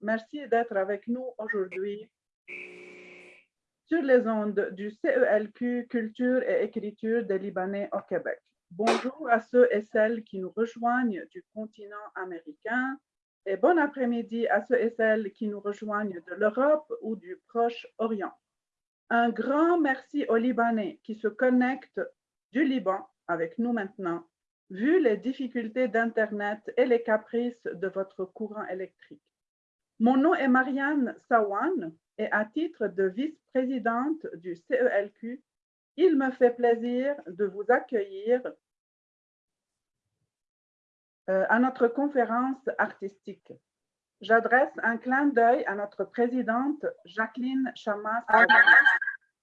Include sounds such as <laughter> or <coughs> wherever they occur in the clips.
Merci d'être avec nous aujourd'hui sur les ondes du CELQ Culture et Écriture des Libanais au Québec. Bonjour à ceux et celles qui nous rejoignent du continent américain et bon après-midi à ceux et celles qui nous rejoignent de l'Europe ou du Proche-Orient. Un grand merci aux Libanais qui se connectent du Liban avec nous maintenant, vu les difficultés d'Internet et les caprices de votre courant électrique. Mon nom est Marianne Sawan et à titre de vice-présidente du CELQ, il me fait plaisir de vous accueillir euh, à notre conférence artistique. J'adresse un clin d'œil à notre présidente Jacqueline Chamas,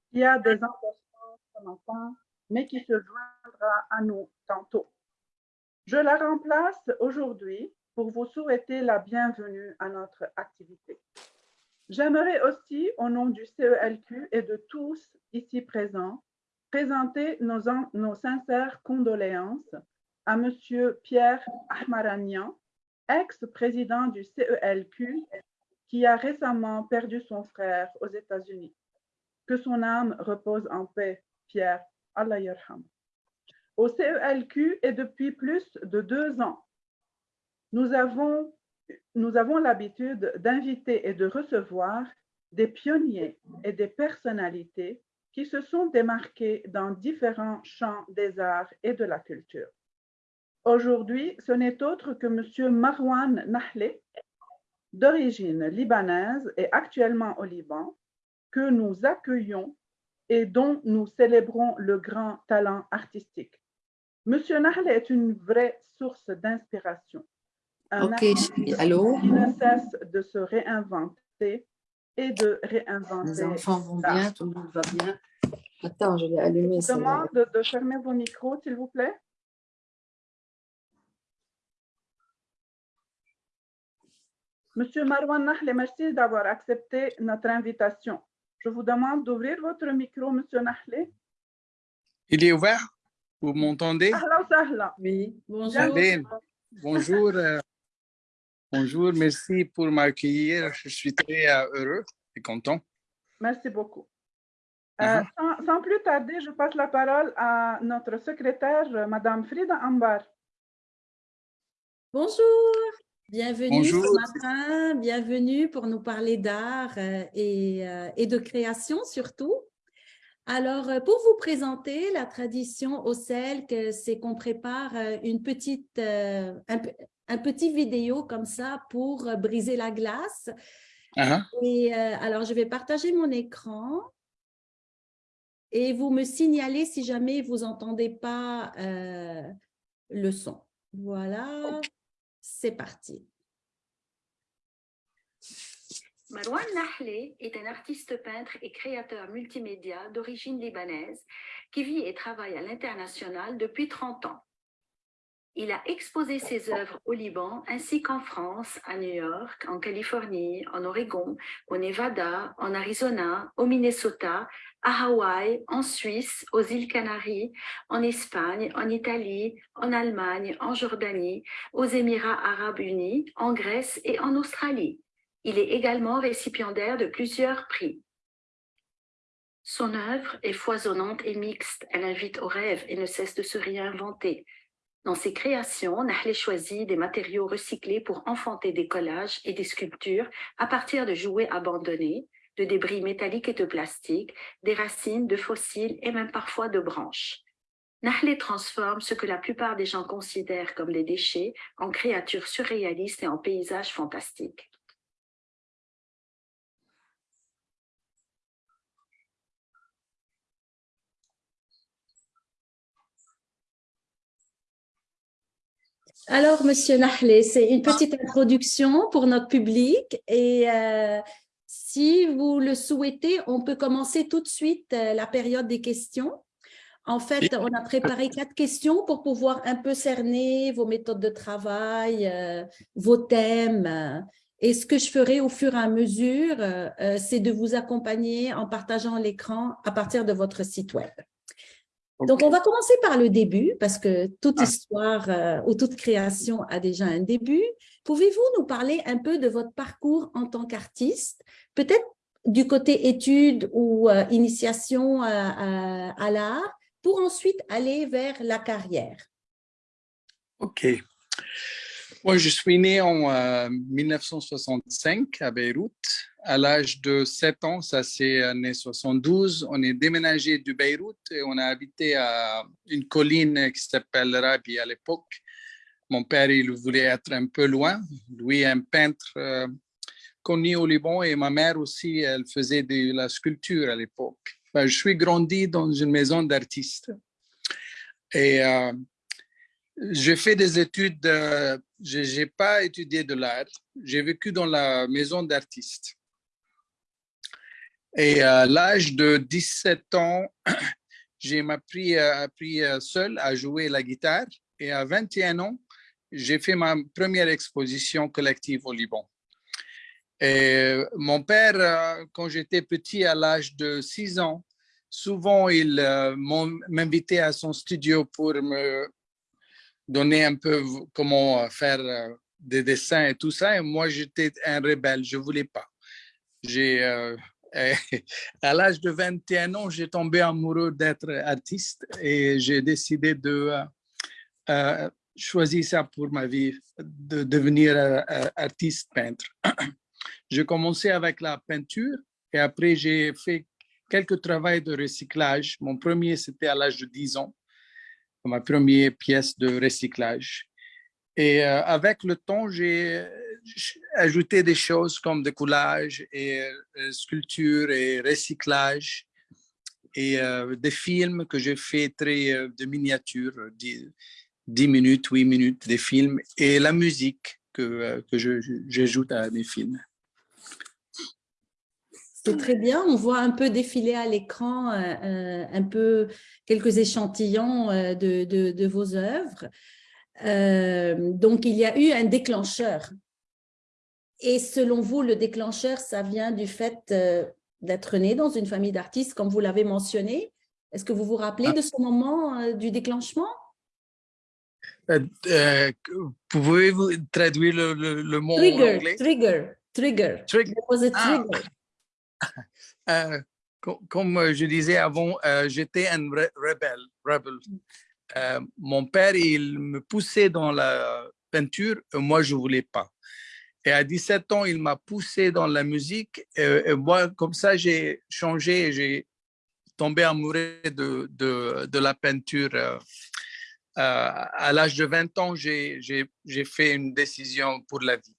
qui a des empêchements ce matin, mais qui se joindra à nous tantôt. Je la remplace aujourd'hui pour vous souhaiter la bienvenue à notre activité. J'aimerais aussi, au nom du CELQ et de tous ici présents, présenter nos, sincères condoléances à M. Pierre Ahmaranian, ex-président du CELQ, qui a récemment perdu son frère aux États-Unis. Que son âme repose en paix, Pierre. Allah yarham. Au CELQ et depuis plus de deux ans, nous avons, l'habitude d'inviter et de recevoir des pionniers et des personnalités qui se sont démarqués dans différents champs des arts et de la culture. Aujourd'hui, ce n'est autre que M. Marwan Nahle, d'origine libanaise et actuellement au Liban, que nous accueillons et dont nous célébrons le grand talent artistique. M. Nahle est une vraie source d'inspiration. Un Ok, allô? qui ne cesse de se réinventer et de réinventer. Les enfants vont bien, tout le monde va bien. Attends, je vais allumer Je ça. demande de fermer vos micros, s'il vous plaît. Monsieur Marwan Nahle, merci d'avoir accepté notre invitation. Je vous demande d'ouvrir votre micro, Monsieur Nahle. Il est ouvert? Vous m'entendez? Oui, bonjour. Bonjour. Bonjour, merci pour m'accueillir. Je suis très euh, heureux et content. Merci beaucoup. Euh, Mhm. sans, sans plus tarder, je passe la parole à notre secrétaire, Madame Frida Ambar. Bonjour, bienvenue Bonjour. ce matin, bienvenue pour nous parler d'art euh, et, et de création surtout. Alors, pour vous présenter la tradition au CELC, c'est qu'on prépare une petite, un, un petit vidéo comme ça pour euh, briser la glace. Ah, Et euh, alors, je vais partager mon écran et vous me signalez si jamais vous n'entendez pas euh, le son. Voilà, c'est parti. Marwan Nahle est un artiste peintre et créateur multimédia d'origine libanaise qui vit et travaille à l'international depuis 30 ans. Il a exposé ses œuvres au Liban ainsi qu'en France, à New York, en Californie, en Oregon, au Nevada, en Arizona, au Minnesota, à Hawaï, en Suisse, aux îles Canaries, en Espagne, en Italie, en Allemagne, en Jordanie, aux Émirats arabes unis, en Grèce et en Australie. Il est également récipiendaire de plusieurs prix. Son œuvre est foisonnante et mixte. Elle invite au rêve et ne cesse de se réinventer. Dans ses créations, Nahle choisit des matériaux recyclés pour enfanter des collages et des sculptures à partir de jouets abandonnés, de débris métalliques et de plastique, des racines, de fossiles et même parfois de branches. Nahle transforme ce que la plupart des gens considèrent comme des déchets en créatures surréalistes et en paysages fantastiques. Alors, Monsieur Nahle, c'est une petite introduction pour notre public et euh, si vous le souhaitez, on peut commencer tout de suite euh, la période des questions. En fait, on a préparé quatre questions pour pouvoir un peu cerner vos méthodes de travail, euh, vos thèmes. Et ce que je ferai au fur et à mesure, c'est de vous accompagner en partageant l'écran à partir de votre site web. Donc, on va commencer par le début, parce que toute Ah. histoire euh, ou toute création a déjà un début. Pouvez-vous nous parler un peu de votre parcours en tant qu'artiste, peut-être du côté études ou euh, initiation à, à- l'art, pour ensuite aller vers la carrière? OK. Moi, je suis né en euh, 1965 à Beyrouth. À l'âge de 7 ans, ça c'est année 72, on est déménagé du Beyrouth et on a habité à une colline qui s'appelle Rabi à l'époque. Mon père, il voulait être un peu loin. Lui, un peintre euh, connu au Liban et ma mère aussi, elle faisait de la sculpture à l'époque. Ben, je suis grandi dans une maison d'artistes. Et euh, j'ai fait des études, euh, je n'ai pas étudié de l'art, j'ai vécu dans la maison d'artistes. Et à l'âge de 17 ans, <clears throat> j'ai appris, euh, appris euh, seul à jouer la guitare et à 21 ans, j'ai fait ma première exposition collective au Liban. Et mon père, euh, quand j'étais petit, à l'âge de 6 ans, souvent il euh, m'invitait à son studio pour me donner un peu comment euh, faire euh, des dessins et tout ça. Et moi, j'étais un rebelle, je voulais pas. J'ai, euh, à l'âge de 21 ans, j'ai tombé amoureux d'être artiste et j'ai décidé de euh, euh, choisir ça pour ma vie, de devenir euh, artiste peintre. <clears throat> J'ai commencé avec la peinture et après j'ai fait quelques travaux de recyclage. Mon premier, c'était à l'âge de 10 ans ma première pièce de recyclage. Et avec le temps, j'ai ajouté des choses comme des collages et euh, sculpture et recyclage et euh, des films que j'ai fait très euh, de miniatures, 10, 10 minutes, 8 minutes, des films et la musique que, que j'ajoute à mes films. C'est très bien. On voit un peu défiler à l'écran un peu quelques échantillons de, de- vos œuvres. Donc, il y a eu un déclencheur. Et selon vous, le déclencheur, ça vient du fait euh, d'être né dans une famille d'artistes, comme vous l'avez mentionné. Est-ce que vous vous rappelez de ce moment euh, du déclenchement? Euh, Pouvez-vous traduire le, le- le mot en Trigger, anglais? trigger, trigger. Trigger. There was a Ah. trigger. <laughs> Co- comme je disais avant, j'étais un re- rebelle. rebelle. Euh, mon père, il me poussait dans la peinture, et moi, je ne voulais pas. Et à 17 ans, il m'a poussé dans la musique. Et, moi, comme ça, j'ai changé j'ai tombé amoureux de, la peinture. Euh, euh, à l'âge de 20 ans, j'ai fait une décision pour la vie.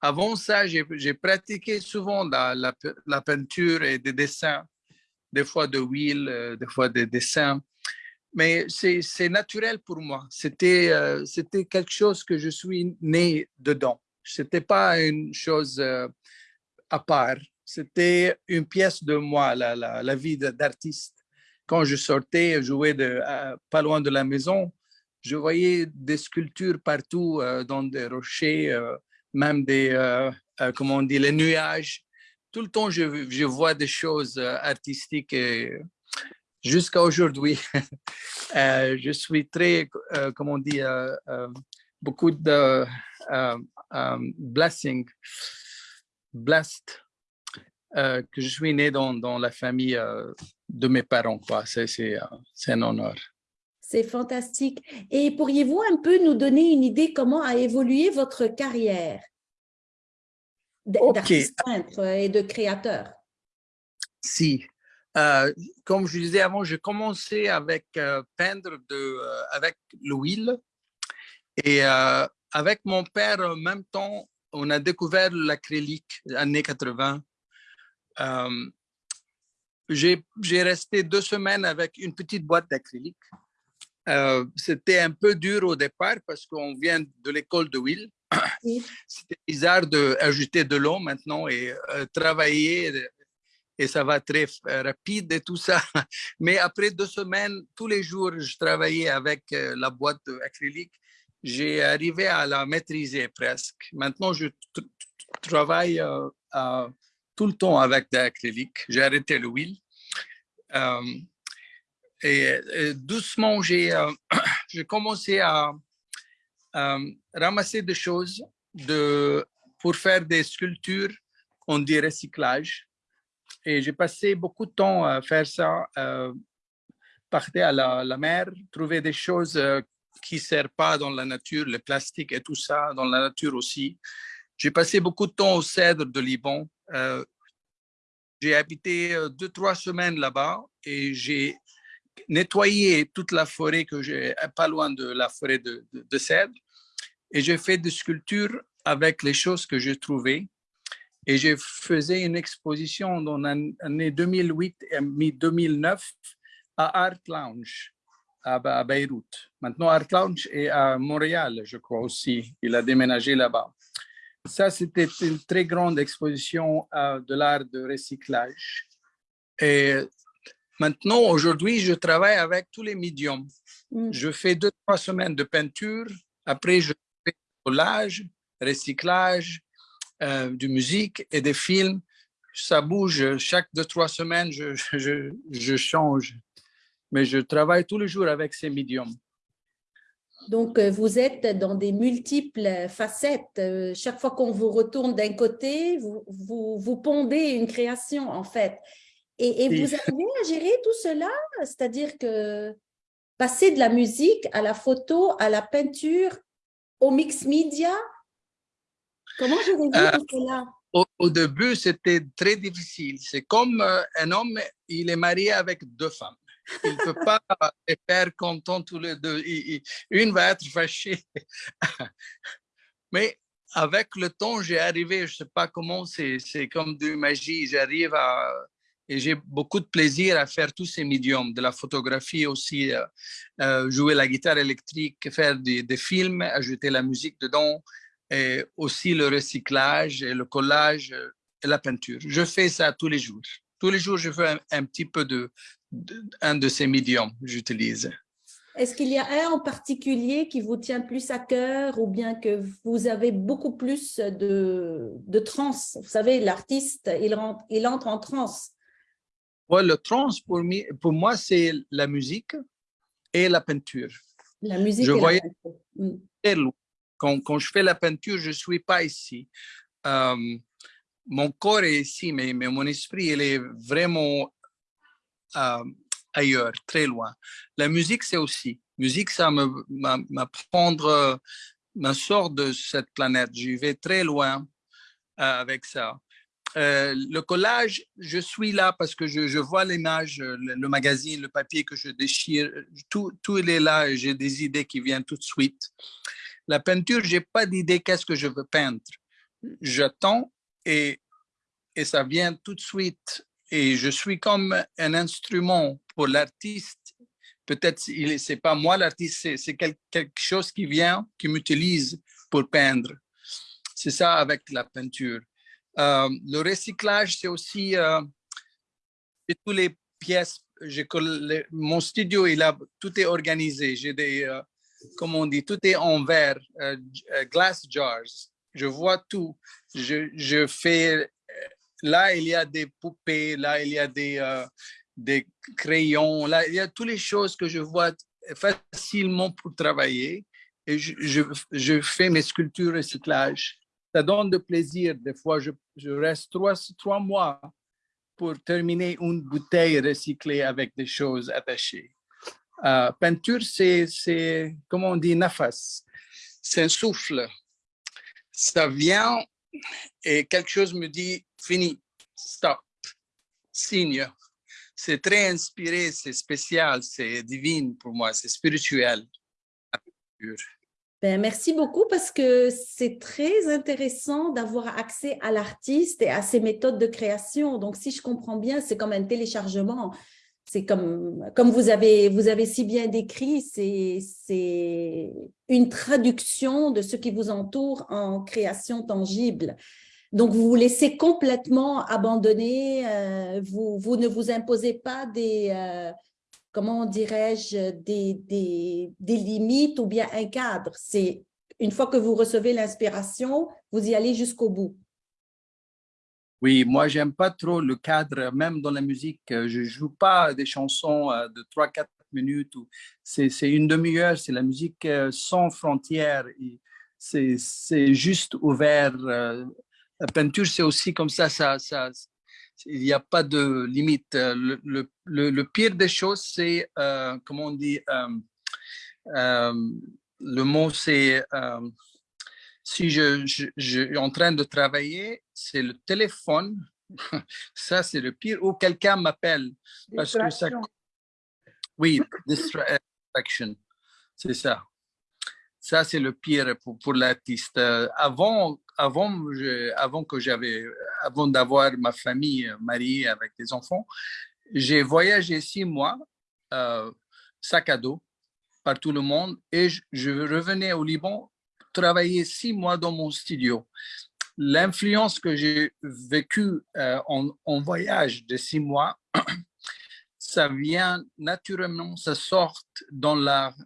Avant ça, j'ai pratiqué souvent la, la, pe- la peinture et des dessins, des fois de huile, euh, des fois des dessins. Mais c'est naturel pour moi. C'était quelque chose que je suis né dedans. Ce n'était pas une chose euh, à part. C'était une pièce de moi, la, la, vie d'artiste. Quand je sortais, jouer de, pas loin de la maison, je voyais des sculptures partout euh, dans des rochers, euh, même des, comment on dit, les nuages. Tout le temps, je, je vois des choses artistiques jusqu'à aujourd'hui, <laughs> je suis très, comment on dit, beaucoup de euh, euh, blessing, blessed, euh, que je suis né dans, dans la famille euh, de mes parents. C'est un honneur. C'est fantastique. Et pourriez-vous un peu nous donner une idée comment a évolué votre carrière d'artiste peintre et de créateur? Si. Euh, comme je disais avant, j'ai commencé avec peindre de, avec l'huile. Et avec mon père, en même temps, on a découvert l'acrylique, années 80. Euh, j'ai resté deux semaines avec une petite boîte d'acrylique. Euh, C'était un peu dur au départ parce qu'on vient de l'école de. Oui. <coughs> C'était bizarre d'ajouter de l'eau maintenant et euh, travailler et ça va très euh, rapide et tout ça. <laughs> Mais après deux semaines, tous les jours, je travaillais avec la boîte acrylique. J'ai arrivé à la maîtriser presque. Maintenant, je tr- travaille euh, tout le temps avec de l'acrylique. J'ai arrêté l'huile. Euh, et, doucement, j'ai euh, <clears throat> commencé à, ramasser des choses pour faire des sculptures, on dit recyclage. Et j'ai passé beaucoup de temps à faire ça, euh, partir à la, la mer, trouver des choses qui ne servent pas dans la nature, le plastique et tout ça, dans la nature aussi. J'ai passé beaucoup de temps au Cèdre de Liban. Euh, j'ai habité euh, deux, trois semaines là-bas et j'ai nettoyé toute la forêt que j'ai, pas loin de la forêt de, de, Cèdre. Et j'ai fait des sculptures avec les choses que j'ai trouvées. Et je faisais une exposition dans l'année 2008 et 2009 à Art Lounge à, à Beyrouth. Maintenant, Art Lounge est à Montréal, je crois aussi. Il a déménagé là-bas. Ça, c'était une très grande exposition euh, de l'art de recyclage. Et maintenant, aujourd'hui, je travaille avec tous les médiums. Mm. Je fais deux, trois semaines de peinture. Après, je fais collage, recyclage, euh, de musique et des films. Ça bouge. Chaque deux, trois semaines, je, je, je change. Mais je travaille tous les jours avec ces médiums. Donc, euh, vous êtes dans des multiples facettes. Euh, Chaque fois qu'on vous retourne d'un côté, vous, vous, vous pondez une création, en fait. Et, et Oui. vous <laughs> arrivez à gérer tout cela, c'est-à-dire que passer de la musique à la photo, à la peinture, au mix media, comment gérez-vous Euh, tout cela? Au, au début, c'était très difficile. C'est comme euh, un homme, il est marié avec deux femmes. Il ne peut pas les faire contents tous les deux. Une va être fâchée. Mais avec le temps, j'ai arrivé, je ne sais pas comment, c'est comme de magie. J'arrive à... Et j'ai beaucoup de plaisir à faire tous ces médiums, de la photographie aussi, euh, euh, jouer la guitare électrique, faire des, films, ajouter la musique dedans, et aussi le recyclage, et le collage euh, et la peinture. Je fais ça tous les jours. Tous les jours, je fais un, petit peu de- un de ces médiums, j'utilise. Est-ce qu'il y a un en particulier qui vous tient plus à cœur ou bien que vous avez beaucoup plus de, de transe? Vous savez, l'artiste, il, rentre- il entre en transe. Ouais, le trans, pour, moi, c'est la musique et la peinture. La musique Je et la voyais- peinture. Mm. très loin. Quand, quand je fais la peinture, je ne suis pas ici. Euh, mon corps est ici, mais, mais mon esprit, il est vraiment euh, ailleurs, très loin. La musique, c'est aussi. Musique, ça me m'a- m'apprendre, euh, me sort de cette planète. J'y vais très loin euh, avec ça. Euh, le collage, je suis là parce que je, je vois l'image, le, le magazine, le papier que je déchire, tout, tout est là et j'ai des idées qui viennent tout de suite. La peinture, j'ai pas d'idée qu'est-ce que je veux peindre. J'attends et, et ça vient tout de suite. Et je suis comme un instrument pour l'artiste. Peut-être c'est pas moi l'artiste, c'est c'est quel- quelque chose qui vient, qui m'utilise pour peindre. C'est ça avec la peinture. Euh, le recyclage, c'est aussi euh, tous les pièces. mon studio, il a, tout est organisé. J'ai des, euh, comment on dit, tout est en verre, euh, glass jars. Je vois tout. Je, fais, là, il y a des poupées, là, il y a des, euh, des crayons, là, il y a toutes les choses que je vois facilement pour travailler. Et je, je, fais mes sculptures recyclage. Ça donne de plaisir. Des fois, je, je reste trois, trois mois pour terminer une bouteille recyclée avec des choses attachées. Euh, peinture, c'est, comment on dit, nafas. C'est un souffle. Ça vient et quelque chose me dit, fini, stop, signe. C'est très inspiré, c'est spécial, c'est divin pour moi, c'est spirituel. Ben, merci beaucoup parce que c'est très intéressant d'avoir accès à l'artiste et à ses méthodes de création. Donc, si je comprends bien, c'est comme un téléchargement. C'est comme, comme vous, avez, vous avez si bien décrit, c'est une traduction de ce qui vous entoure en création tangible. Donc, vous vous laissez complètement abandonner, euh, vous, vous ne vous imposez pas des, euh, comment dirais-je, des, des, des limites ou bien un cadre. C'est une fois que vous recevez l'inspiration, vous y allez jusqu'au bout. Oui, moi, j'aime pas trop le cadre, même dans la musique. euh, Je joue pas des chansons euh, de 3-4 minutes. C'est une demi-heure, c'est la musique euh, sans frontières. C'est juste ouvert. La peinture, c'est aussi comme ça, il n'y a pas de limite. Le, pire des choses, c'est, comment on dit, le mot, c'est si je, je, je suis en train de travailler, c'est le téléphone. <laughs> Ça, c'est le pire. Ou quelqu'un m'appelle. Parce que ça-. Oui, distra- <laughs> distraction. C'est ça. Ça, c'est le pire pour, pour l'artiste. Avant, avant, je- avant que j'avais, avant d'avoir ma famille euh, mariée avec des enfants, j'ai voyagé six mois, euh, sac à dos, par tout le monde, et je, je revenais au Liban travailler six mois dans mon studio. L'influence que j'ai vécue euh, en, en voyage de six mois, <clears throat> ça vient naturellement, ça sort dans l'art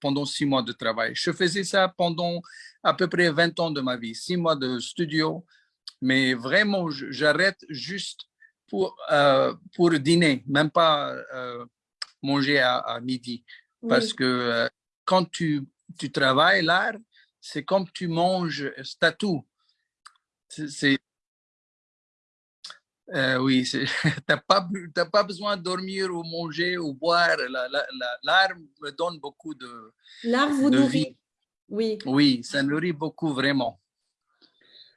pendant six mois de travail. Je faisais ça pendant à peu près 20 ans de ma vie, six mois de studio, mais vraiment, j'arrête juste pour, euh, pour dîner, même pas euh, manger à, à midi. Parce Oui. que euh, quand tu, tu travailles l'art, c'est comme tu manges, c'est tout. C'est- euh, oui, c'est- <laughs> t'as pas, besoin de dormir ou manger ou boire. La- la- la- L'art me donne beaucoup de, L'art vous de nourrit. vie. Oui. Oui, ça nourrit beaucoup vraiment.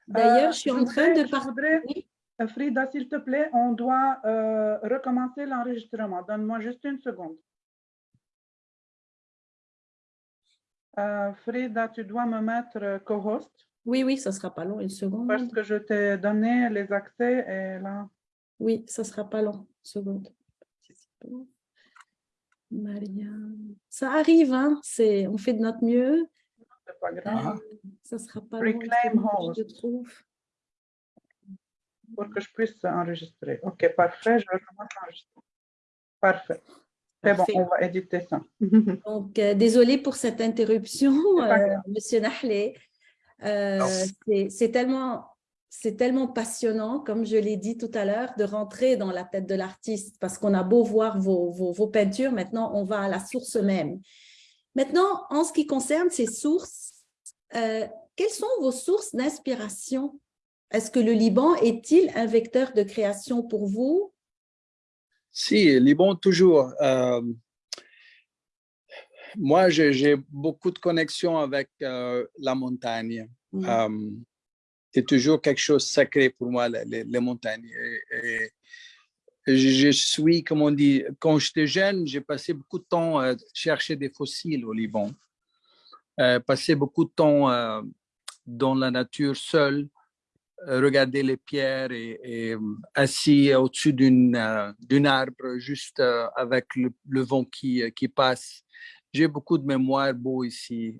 D'ailleurs, Euh, je suis en voudrais- train de je par- voudrais- Oui. euh, Frida, s'il te plaît, on doit euh, recommencer l'enregistrement. Donne-moi juste une seconde. Euh, Frida, tu dois me mettre euh, co-host Oui, oui, ça sera pas long, une seconde. parce que je t'ai donné les accès et là, Oui, ça sera pas long. Une seconde. Marianne. Ça arrive, hein? C'est, on fait de notre mieux. c'est pas grave. Ça sera pas long. Reclaim Je host. trouve. pour que je puisse enregistrer. OK, parfait, je recommence l'enregistrement. Parfait. C'est bon, on va éditer ça. <laughs> Donc, euh, désolée pour cette interruption, euh. Monsieur Nahlé. Euh, c'est- tellement, passionnant, comme je l'ai dit tout à l'heure, de rentrer dans la tête de l'artiste parce qu'on a beau voir vos, vos, vos peintures, maintenant on va à la source même. Maintenant, en ce qui concerne ces sources, euh, quelles sont vos sources d'inspiration? Est-ce que le Liban est-il un vecteur de création pour vous? Si, Liban, toujours. Euh, moi, j'ai beaucoup de connexions avec euh, la montagne. Mm. Euh, c'est toujours quelque chose de sacré pour moi, les, montagnes. Et, et je, suis, comme on dit, quand j'étais jeune, j'ai passé beaucoup de temps à chercher des fossiles au Liban. Euh, passé beaucoup de temps dans la nature seul, regarder les pierres et, euh, assis au-dessus d'une euh, d'un arbre, juste euh, avec le, vent qui, qui passe. J'ai beaucoup de mémoires beaux ici,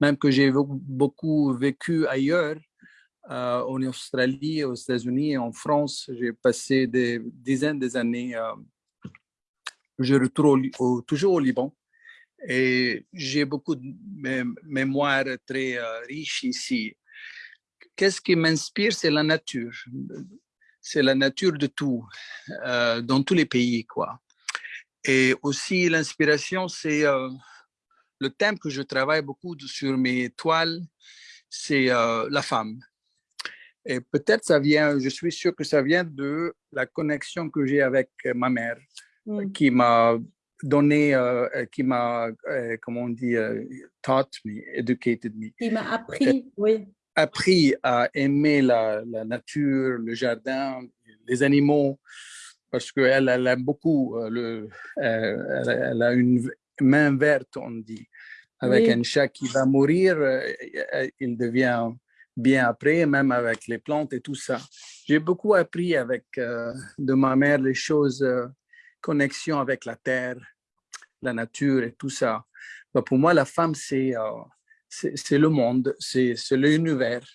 même que j'ai beaucoup- vécu ailleurs, en Australie, aux États-Unis en France. J'ai passé des dizaines d'années. euh, je retourne toujours au Liban. Et j'ai beaucoup de mé- mémoires très riches ici. Qu'est-ce qui m'inspire, c'est la nature. C'est la nature de tout, euh, dans tous les pays, quoi. Et aussi, l'inspiration, c'est euh, le thème que je travaille beaucoup sur mes toiles, c'est euh, la femme. Et peut-être ça vient, je suis sûr que ça vient de la connexion que j'ai avec ma mère, Mm. qui m'a donné, euh, qui m'a, euh, comment on dit, euh, taught me, educated me, Qui m'a appris, oui. Appris à aimer la, la nature, le jardin, les animaux, parce qu'elle elle aime beaucoup, euh, le, euh, elle, a une main verte, on dit. Avec Oui. un chat qui va mourir, euh, il devient bien après, même avec les plantes et tout ça. J'ai beaucoup appris avec euh, de ma mère les choses, euh, connexion avec la terre, la nature et tout ça. Bah, pour moi, la femme, c'est euh, c'est le monde, c'est l'univers,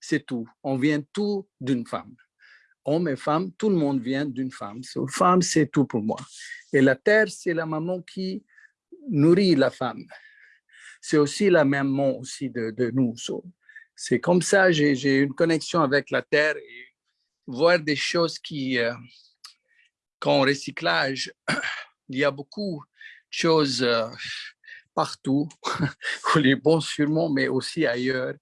c'est tout. On vient tout d'une femme. Homme et femme, tout le monde vient d'une femme. Femme, c'est tout pour moi. Et la terre, c'est la maman qui nourrit la femme. C'est aussi la maman aussi de, de nous. C'est comme ça, j'ai une connexion avec la terre et voir des choses qui, euh, qu'en recyclage, <coughs> il y a beaucoup de choses euh, partout, <laughs> les bons sûrement, mais aussi ailleurs.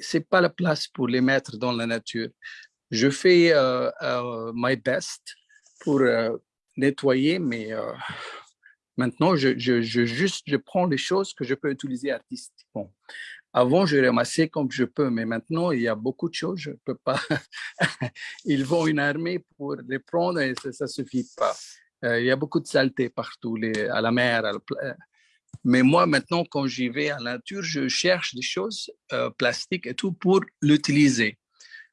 C'est pas la place pour les mettre dans la nature. Je fais euh, euh, my best pour euh, nettoyer, mais euh, maintenant, je, je, je, juste, je prends les choses que je peux utiliser artistiquement. Avant, je ramassais comme je peux, mais maintenant, il y a beaucoup de choses, je ne peux pas. <laughs> Ils vont une armée pour les prendre et ça ne suffit pas. Il y a beaucoup de saleté partout, les, à la mer. À la mais moi, maintenant, quand j'y vais à la nature, je cherche des choses euh, plastiques et tout pour l'utiliser.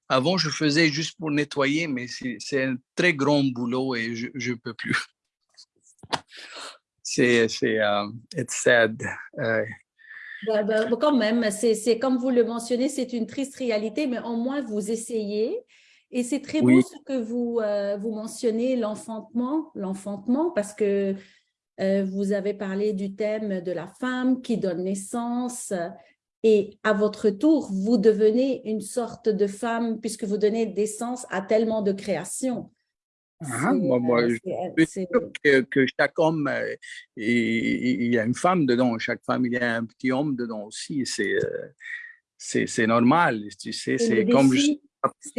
Avant, je faisais juste pour nettoyer, mais c'est un très grand boulot et je ne peux plus. <laughs> C'est, c'est, euh, it's sad. Euh, Ben, ben, quand même, c'est comme vous le mentionnez, c'est une triste réalité, mais au moins vous essayez. Et c'est très beau Oui. ce que vous, euh, vous mentionnez, l'enfantement, l'enfantement, parce que euh, vous avez parlé du thème de la femme qui donne naissance. Et à votre tour, vous devenez une sorte de femme puisque vous donnez naissance à tellement de créations. Ah, C'est, moi, moi, euh, je suis sûr que, que chaque homme, euh, il, y a une femme dedans, chaque femme, il y a un petit homme dedans aussi. C'est euh, normal, tu sais, c'est comme je-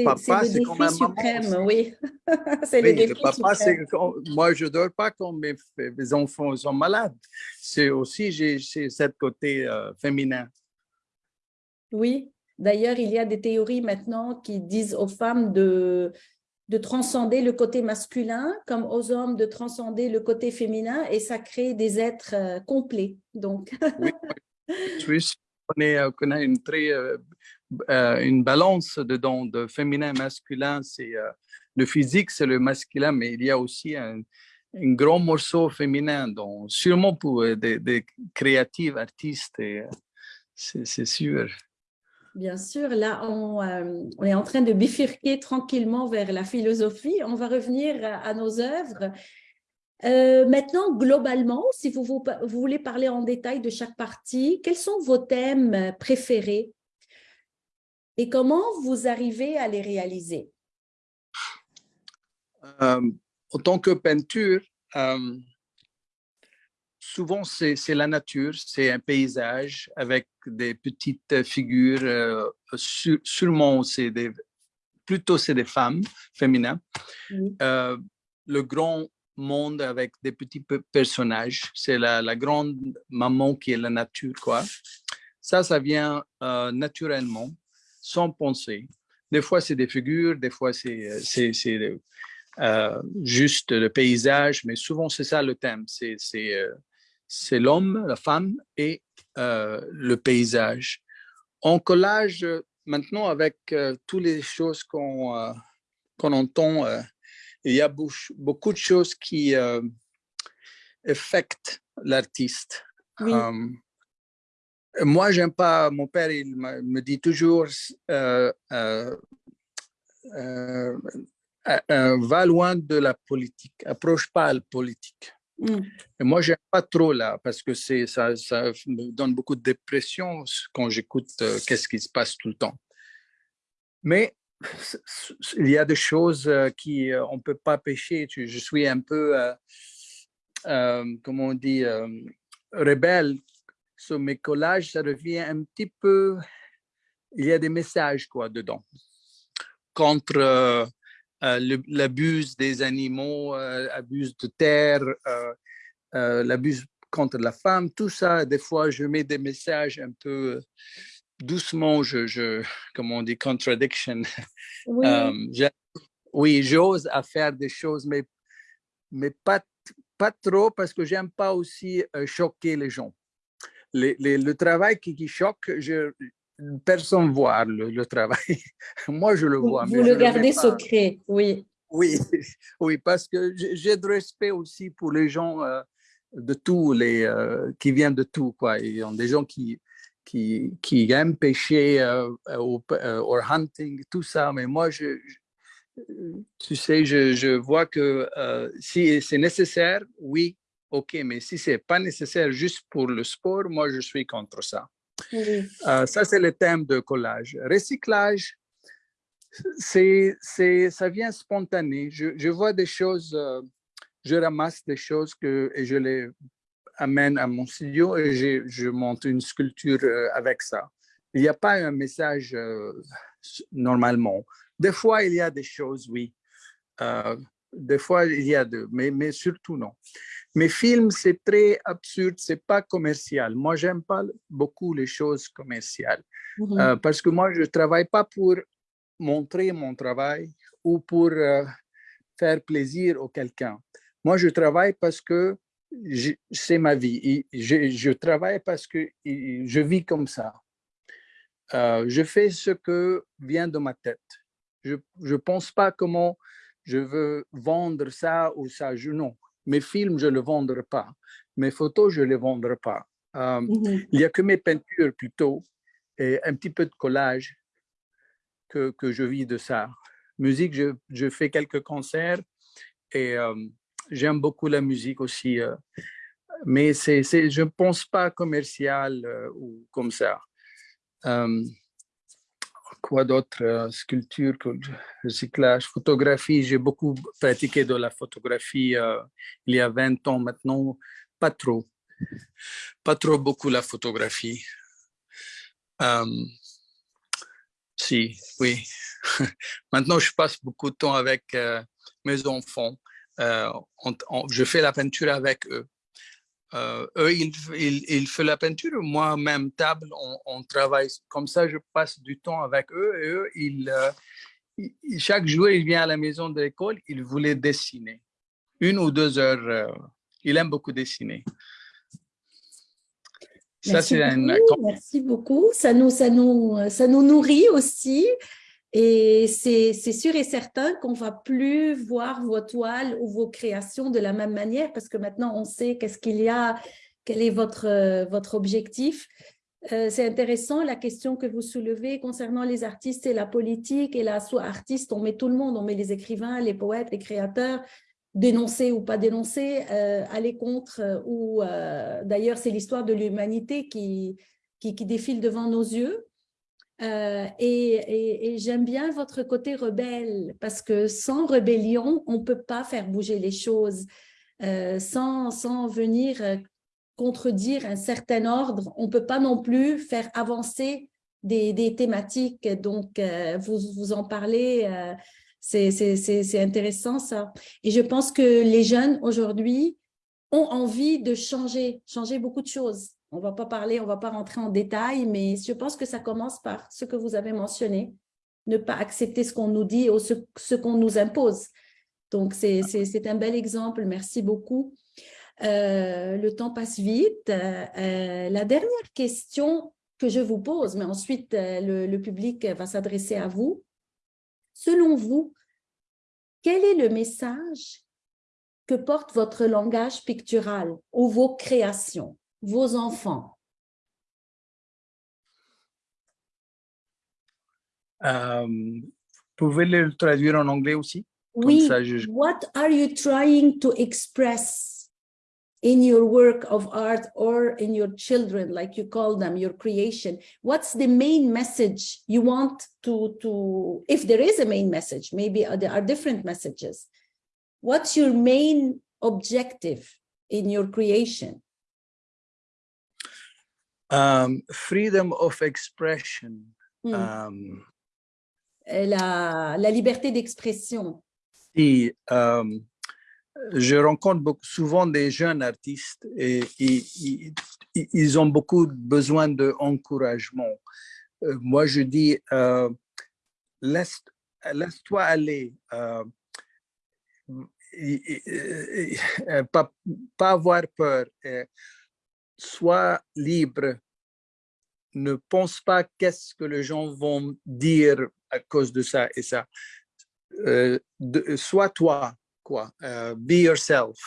papa, c'est comme un suprême, oui. <laughs> C'est le Oui, le défi papa, suprême. moi, je dors pas quand mes, mes enfants sont malades. C'est aussi, j'ai j'ai cet côté euh, féminin. Oui, d'ailleurs, il y a des théories maintenant qui disent aux femmes de, de transcender le côté masculin, comme aux hommes de transcender le côté féminin, et ça crée des êtres euh, complets. Donc, Oui, je suis sûr qu'on est, euh, qu'on a une très une balance dedans de féminin masculin. C'est euh, le physique, c'est le masculin, mais il y a aussi un, un grand morceau féminin, donc sûrement pour euh, des, des créatives artistes. euh, C'est sûr. bien sûr, là, on, euh, est en train de bifurquer tranquillement vers la philosophie. On va revenir à, nos œuvres. Euh, maintenant, globalement, si vous, vous, voulez parler en détail de chaque partie, quels sont vos thèmes euh, préférés? Et comment vous arrivez à les réaliser? Euh, en tant que peinture, euh, souvent c'est la nature, c'est un paysage avec des petites figures. euh, sur- sûrement, c'est des, plutôt c'est des femmes féminines. Oui. Euh, le grand monde avec des petits pe- personnages, c'est la, la grande maman qui est la nature, quoi. Ça, ça vient euh, naturellement, sans penser. Des fois, c'est des figures, des fois, c'est euh, c'est, euh, juste le paysage, mais souvent, c'est ça le thème. C'est euh, l'homme, la femme et euh, le paysage. En collage, euh, maintenant, avec euh, toutes les choses qu'on euh, entend, euh, il y a beaucoup de choses qui euh, affectent l'artiste. Oui. Euh, moi, j'aime pas, mon père, il me dit toujours, euh, euh, euh, va loin de la politique, approche pas la politique. Mm. Et moi, j'aime pas trop là, parce que ça, ça me donne beaucoup de dépression quand j'écoute qu'est-ce qui se passe tout le temps. Mais il y a des choses qui on peut pas pêcher. Je suis un peu, comment on dit, rebelle sur mes collages. Ça devient un petit peu, il y a des messages quoi dedans contre euh, euh, l'abus des animaux, euh, abus de terre, euh, euh, l'abus contre la femme, tout ça. Des fois, je mets des messages un peu doucement, je, je comment on dit, contradiction. Oui, <laughs> oui, j'ose à faire des choses, mais, mais pas, pas trop parce que j'aime pas aussi choquer les gens. Le travail qui, qui choque, je, personne ne voit le, le travail. <laughs> Moi, je le vois. vous mais le gardez secret, oui. Oui, <laughs> oui, parce que j'ai de respect aussi pour les gens euh, de tout, les, euh, qui viennent de tout. Quoi. Il y a des gens qui, qui, qui aiment pêcher euh, au, euh, hunting, tout ça. Mais moi, je, je- tu sais, je, je vois que si c'est nécessaire, oui, OK. Mais si c'est pas nécessaire juste pour le sport, moi, je suis contre ça. Oui. Euh, ça, c'est le thème de collage. Recyclage, c'est, ça vient spontané. Je, je vois des choses, euh, je ramasse des choses que, et je les amène à mon studio et je, je monte une sculpture euh, avec ça. Il n'y a pas un message normalement. Des fois, il y a des choses, oui. Des fois, il y a deux, mais, mais surtout non. Mes films, c'est très absurde, c'est pas commercial. Moi, j'aime pas beaucoup les choses commerciales Mhm. euh, parce que moi, je travaille pas pour montrer mon travail ou pour euh, faire plaisir à quelqu'un. Moi, je travaille parce que c'est ma vie. Et Je, je travaille parce que je vis comme ça. Euh, je fais ce que vient de ma tête. Je ne pense pas comment je veux vendre ça ou ça. Je, non, mes films, je ne les vendrai pas. Mes photos, je ne les vendrai pas. Euh, Mhm. il n'y a que mes peintures plutôt et un petit peu de collage que, que je vis de ça. Musique, je, je fais quelques concerts et euh, j'aime beaucoup la musique aussi. euh, mais c'est, je ne pense pas commercial euh, ou comme ça. Quoi d'autre euh, Sculpture, recyclage, photographie. J'ai beaucoup pratiqué de la photographie euh, il y a 20 ans maintenant. Pas trop. Pas trop beaucoup la photographie. Euh, si, oui. <laughs> Maintenant, je passe beaucoup de temps avec mes enfants. Je fais la peinture avec eux. Euh, eux, ils, ils, ils font la peinture. Moi, même table, on, on travaille. Comme ça, je passe du temps avec eux. Et eux, ils, euh, ils- ils- chaque jour, il vient à la maison de l'école, il voulait dessiner. Une ou deux heures. euh, il aime beaucoup dessiner. Ça, Merci un, beaucoup, merci beaucoup. Ça nous, ça nous, ça nous nourrit aussi. Et c'est sûr et certain qu'on va plus voir vos toiles ou vos créations de la même manière parce que maintenant on sait qu'est-ce qu'il y a, quel est votre, euh, votre objectif. Euh, c'est intéressant la question que vous soulevez concernant les artistes et la politique. Et là, soit artiste, on met tout le monde, on met les écrivains, les poètes, les créateurs, dénoncer ou pas dénoncer, euh, aller contre euh, ou d'ailleurs c'est l'histoire de l'humanité qui, qui, qui défile devant nos yeux. Euh, et j'aime bien votre côté rebelle parce que sans rébellion, on ne peut pas faire bouger les choses. Euh, sans, sans venir euh, contredire un certain ordre, on ne peut pas non plus faire avancer des, des thématiques. Donc, vous, vous en parlez, euh, c'est intéressant ça. Et je pense que les jeunes aujourd'hui ont envie de changer, changer beaucoup de choses. On ne va pas parler, on ne va pas rentrer en détail, mais je pense que ça commence par ce que vous avez mentionné, ne pas accepter ce qu'on nous dit ou ce, ce qu'on nous impose. Donc, c'est c'est- un bel exemple. Merci beaucoup. Euh, le temps passe vite. Euh, la dernière question que je vous pose, mais ensuite euh, le, le public va s'adresser à vous. Selon vous, quel est le message que porte votre langage pictural ou vos créations, vos enfants? Euh, vous pouvez le traduire en anglais aussi? Oui, ça, je- what are you trying to express in your work of art or in your children, like you call them, your creation? What's the main message you want to, to if there is a main message, maybe there are different messages. What's your main objective in your creation? Um, freedom of expression. Hmm. Um, Euh, La, la liberté d'expression. et, um, je rencontre beaucoup, souvent des jeunes artistes et, et- et- et- ils ont beaucoup besoin d'encouragement. Euh, moi, je dis, euh, laisse, laisse-toi aller. euh, pas, pas avoir peur. Sois libre. Ne pense pas qu'est-ce que les gens vont dire à cause de ça et ça. Euh, sois toi, quoi. Euh, be yourself.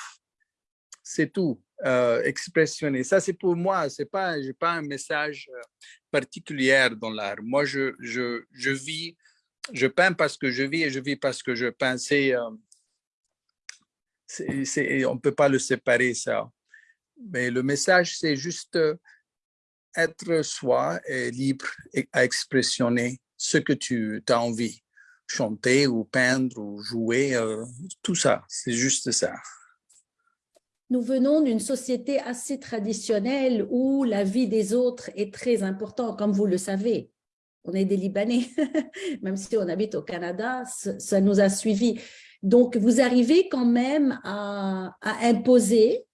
C'est tout. Euh, expressionner. Ça, c'est pour moi. C'est pas, pas un message particulier dans l'art. Moi, je, je, je vis, je peins parce que je vis et je vis parce que je peins. C'est- on peut pas le séparer, ça. Mais le message, c'est juste euh, être soi et libre à expressionner ce que tu as envie. chanter ou peindre ou jouer, euh, tout ça, c'est juste ça. Nous venons d'une société assez traditionnelle où la vie des autres est très importante, comme vous le savez. On est des Libanais, <laughs> même si on habite au Canada, ça nous a suivis. Donc, vous arrivez quand même à imposer.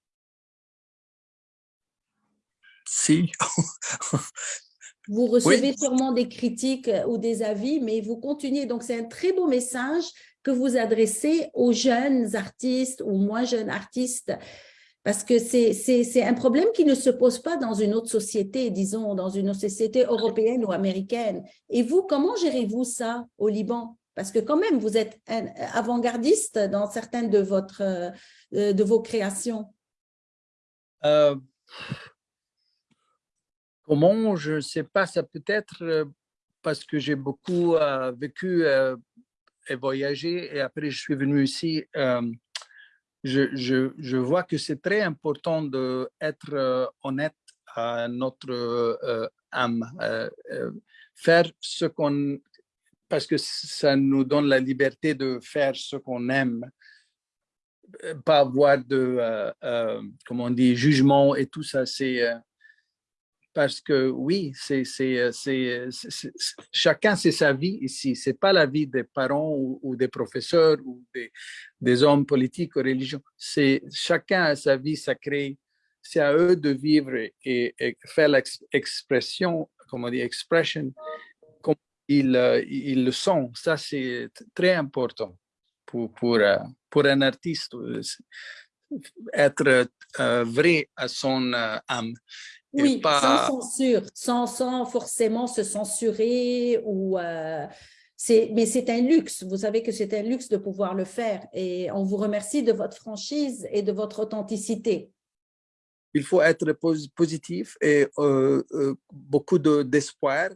Si. <laughs> Vous recevez sûrement des critiques euh, ou des avis, mais vous continuez. Donc, c'est un très beau message que vous adressez aux jeunes artistes ou moins jeunes artistes, parce que c'est un problème qui ne se pose pas dans une autre société, disons, dans une société européenne ou américaine. Et vous, comment gérez-vous ça au Liban? Parce que quand même, vous êtes avant-gardiste dans certaines de, votre, euh, de vos créations. Euh, Comment, je ne sais pas, ça peut être euh, parce que j'ai beaucoup euh, vécu euh, et voyagé et après je suis venu ici. Je, je, vois que c'est très important d'être honnête à notre âme, faire ce qu'on... parce que ça nous donne la liberté de faire ce qu'on aime, pas avoir de, comment on jugement et tout ça, c'est parce que oui, c'est euh, euh, chacun c'est sa vie ici. C'est pas la vie des parents ou, des professeurs ou des, hommes politiques ou religieux. C'est chacun a sa vie sacrée. C'est à eux de vivre et, faire l'expression, comment dit, expression, comme ils, euh, ils le sont. Ça, c'est très important pour, pour, pour un artiste, être vrai à son âme. Oui, sans censure, sans, sans, forcément se censurer ou... Euh, mais c'est un luxe, vous savez que c'est un luxe de pouvoir le faire et on vous remercie de votre franchise et de votre authenticité. Il faut être positif et euh, euh, beaucoup d'espoir,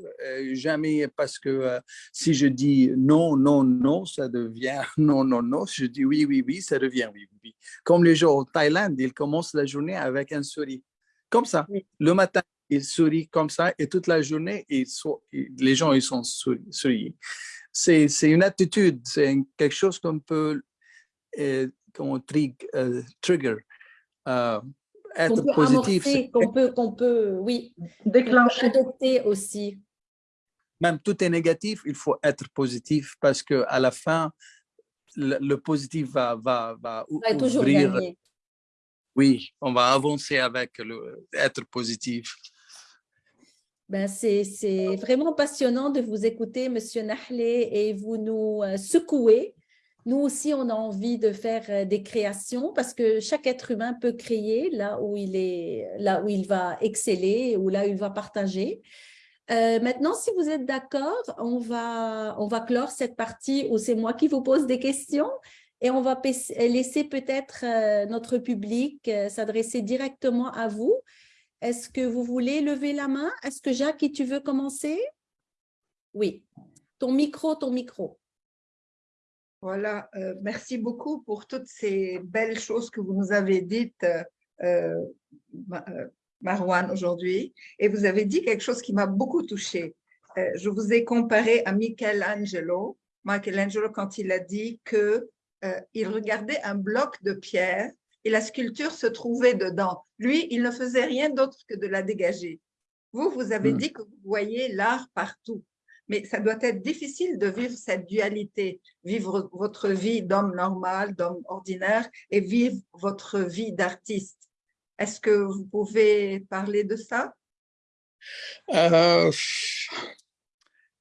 jamais parce que si je dis non, non, non, ça devient <laughs> non, non, non, je dis oui, oui, oui, ça devient oui, oui. Comme les gens au Thaïlande, ils commencent la journée avec un sourire comme ça. Le matin, il sourit comme ça et toute la journée, les gens ils sont souriants. C'est une attitude, c'est quelque chose qu'on peut euh, euh, trigger, euh, être positif. Qu'on peut, qu'on peut, oui, déclencher. Adopter aussi. Même tout est négatif, il faut être positif parce que à la fin, le, positif va, va, va, va toujours gagner. Oui, on va avancer avec le, être positif. Ben c'est vraiment passionnant de vous écouter, Monsieur Nahlé, et vous nous euh, secouez. Nous aussi, on a envie de faire euh, des créations parce que chaque être humain peut créer là où il, est, là où il va exceller ou là où il va partager. Euh, maintenant, si vous êtes d'accord, on va, on va clore cette partie où c'est moi qui vous pose des questions et on va laisser peut-être euh, notre public euh, s'adresser directement à vous. Est-ce que vous voulez lever la main? Est-ce que Jacques, tu veux commencer? Oui. Ton micro, ton micro. Voilà, euh, merci beaucoup pour toutes ces belles choses que vous nous avez dites, Marwan, aujourd'hui. Et vous avez dit quelque chose qui m'a beaucoup touchée. je vous ai comparé à Michelangelo. Michelangelo, quand il a dit que euh, il regardait un bloc de pierre et la sculpture se trouvait dedans. Lui, il ne faisait rien d'autre que de la dégager. Vous, vous avez hmm. dit que vous voyez l'art partout. Mais ça doit être difficile de vivre cette dualité, vivre votre vie d'homme normal, d'homme ordinaire et vivre votre vie d'artiste. Est-ce que vous pouvez parler de ça? Euh,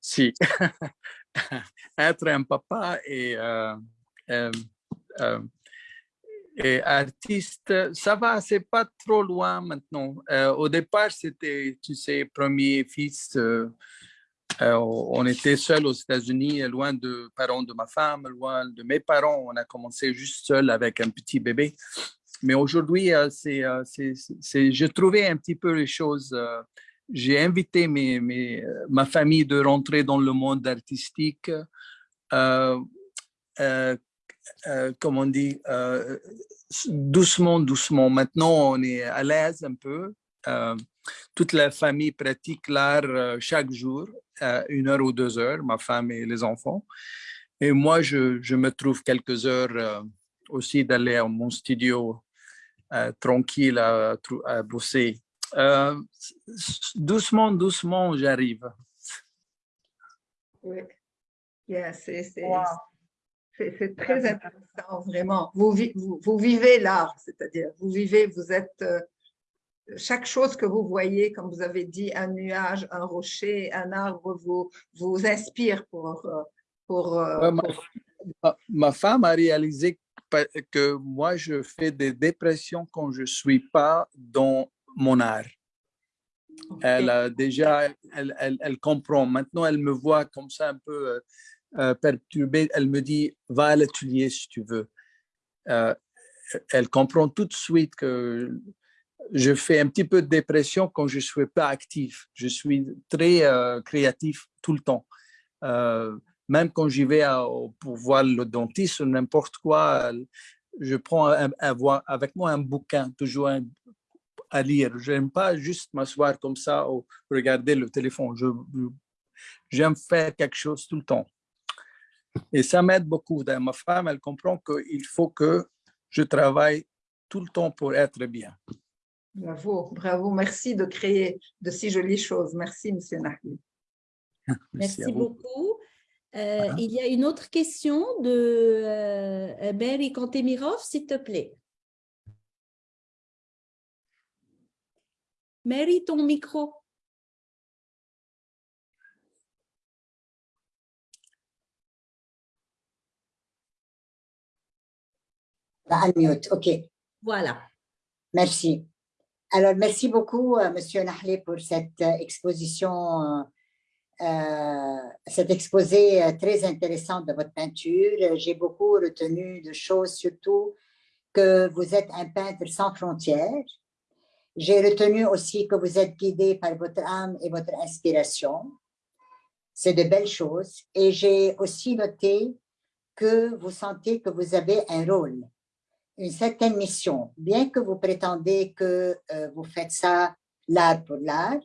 si. <laughs> Être un papa et euh, et artiste, ça va, c'est pas trop loin maintenant. Euh, au départ, c'était, tu sais, premier fils. on était seul aux États-Unis, loin de parents de ma femme, loin de mes parents. On a commencé juste seul avec un petit bébé. Mais aujourd'hui, c'est, j'ai trouvé un petit peu les choses. j'ai invité mes, mes, ma famille de rentrer dans le monde artistique. Euh, euh, comme on dit, euh, doucement, doucement. Maintenant, on est à l'aise un peu. Euh, toute la famille pratique l'art chaque jour, une heure ou deux heures, ma femme et les enfants. Et moi, je, je me trouve quelques heures euh, aussi d'aller à mon studio euh, tranquille à, bosser. Euh, doucement, doucement, j'arrive. Oui. Yeah, c'est c'est- Wow. C'est- très intéressant, vraiment. Vous, vi- vous, vous vivez l'art, c'est-à-dire, vous vivez, vous êtes. euh, chaque chose que vous voyez, comme vous avez dit, un nuage, un rocher, un arbre, vous, vous inspire pour. euh, pour, euh, Ouais, ma, pour- ma- ma femme a réalisé que moi, je fais des dépressions quand je ne suis pas dans mon art. Elle a déjà, elle, elle, elle comprend. Maintenant, elle me voit comme ça un peu euh, perturbée. Elle me dit, va à l'atelier si tu veux. Euh, elle comprend tout de suite que je fais un petit peu de dépression quand je ne suis pas actif. Je suis très euh, créatif tout le temps. Euh, même quand j'y vais pour voir le dentiste ou n'importe quoi, je prends avec moi un bouquin, toujours à lire. Je n'aime pas juste m'asseoir comme ça ou regarder le téléphone. J'aime faire quelque chose tout le temps. Et ça m'aide beaucoup. D'ailleurs, Ma femme, elle comprend qu'il faut que je travaille tout le temps pour être bien. Bravo, bravo. Merci de créer de si jolies choses. Merci, Monsieur Nahli. <laughs> Merci beaucoup. Euh, Il y a une autre question de euh, Mary Kantemirov, s'il te plaît. Mary, ton micro. Bah, unmute, OK, Voilà. merci. Alors, merci beaucoup, euh, Monsieur Nahlé, pour cette euh, exposition, euh, cet exposé très intéressant de votre peinture. J'ai beaucoup retenu de choses, surtout que vous êtes un peintre sans frontières. J'ai retenu aussi que vous êtes guidé par votre âme et votre inspiration. C'est de belles choses. Et j'ai aussi noté que vous sentez que vous avez un rôle une certaine mission, bien que vous prétendez que euh, vous faites ça l'art pour l'art,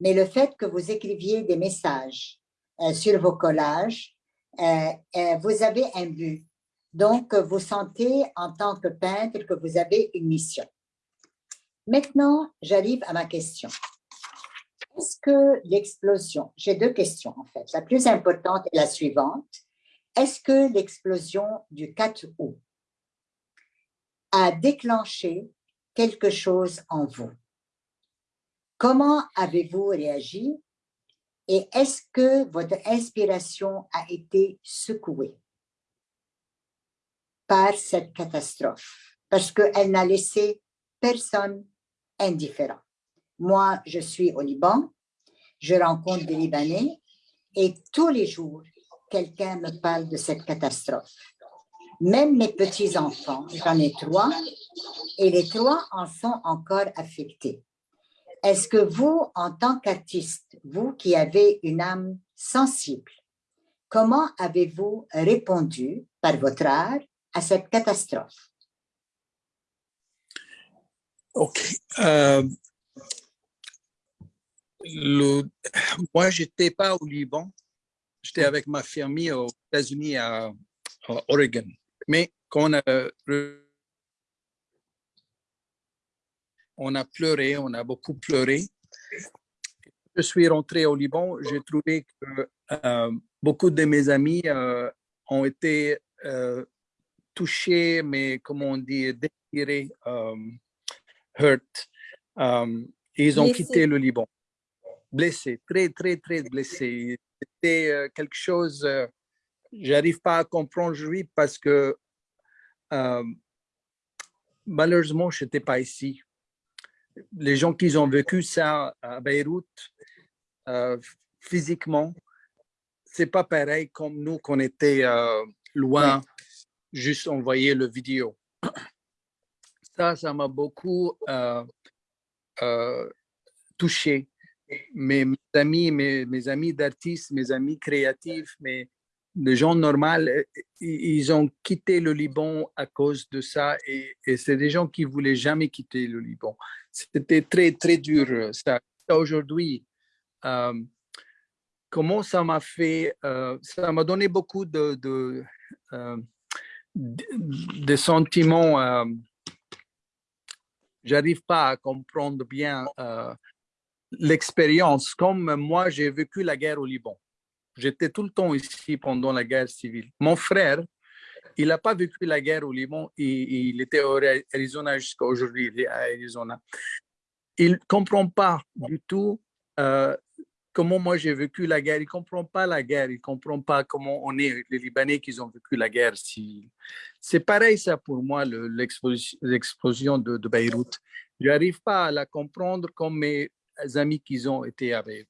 mais le fait que vous écriviez des messages euh, sur vos collages, euh, vous avez un but. Donc, vous sentez en tant que peintre que vous avez une mission. Maintenant, j'arrive à ma question. Est-ce que l'explosion, j'ai deux questions en fait, la plus importante est la suivante. Est-ce que l'explosion du 4 août a déclenché quelque chose en vous. Comment avez-vous réagi et est-ce que votre inspiration a été secouée par cette catastrophe? Parce qu'elle n'a laissé personne indifférent. Moi, je suis au Liban, je rencontre des Libanais et tous les jours, quelqu'un me parle de cette catastrophe même mes petits-enfants, j'en ai trois, et les trois en sont encore affectés. Est-ce que vous, en tant qu'artiste, vous qui avez une âme sensible, comment avez-vous répondu par votre art à cette catastrophe? OK. Euh, moi, je n'étais pas au Liban. J'étais avec ma famille aux États-Unis, à Oregon. Mais quand on a, re- on a pleuré, on a beaucoup pleuré. Je suis rentré au Liban, j'ai trouvé que euh, beaucoup de mes amis euh, ont été euh, touchés, mais comment on dit, déchirés, euh, hurt. Euh, ils ont quitté le Liban. Blessés, très, très, très blessés. C'était euh, quelque chose, euh, j'arrive pas à comprendre aujourd'hui parce que euh, malheureusement, je n'étais pas ici. Les gens qui ont vécu ça à Beyrouth, euh, physiquement, c'est pas pareil comme nous qu'on était euh, loin, juste envoyer le vidéo. <clears throat> Ça, ça m'a beaucoup euh, touché. Mes, mes amis, mes, mes amis d'artistes, mes amis créatifs, mes, les gens normaux, euh, ils ont quitté le Liban à cause de ça et, c'est des gens qui voulaient jamais quitter le Liban. C'était très, très dur. euh, Ça, aujourd'hui, euh, comment ça m'a fait, ça m'a donné beaucoup de, de, euh, de- de sentiments. J'arrive pas à comprendre bien l'expérience. Comme moi, j'ai vécu la guerre au Liban. J'étais tout le temps ici pendant la guerre civile. Mon frère, il n'a pas vécu la guerre au Liban. Il, était au Arizona jusqu'à aujourd'hui, il à Arizona. Il ne comprend pas du tout euh, comment moi j'ai vécu la guerre. Il ne comprend pas la guerre. Il ne comprend pas comment on est, les Libanais qui ont vécu la guerre civile. C'est pareil ça pour moi, le- l'explosi- l'explosion de, de Beyrouth. Je n'arrive pas à la comprendre comme mes amis qui ont été à Beyrouth.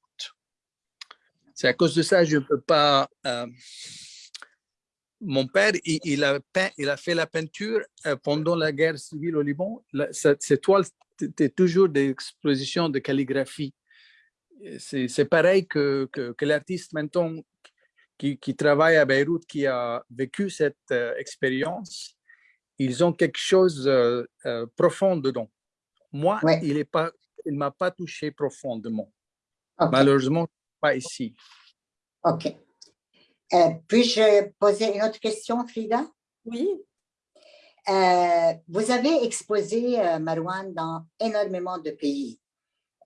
C'est à cause de ça que je ne peux pas... euh, mon père, il, il a peint, il a fait la peinture euh, pendant la guerre civile au Liban. Ces toiles, c'était toujours des expositions de calligraphie. C'est pareil que, que, que l'artiste maintenant qui, qui travaille à Beyrouth, qui a vécu cette euh, expérience, ils ont quelque chose euh, profond dedans. Moi, Ouais. il est pas, il m'a pas touché profondément. Malheureusement, pas ici. Ok. Euh, Puis-je poser une autre question, Frida? Oui, Euh, vous avez exposé, euh, Marouane, dans énormément de pays.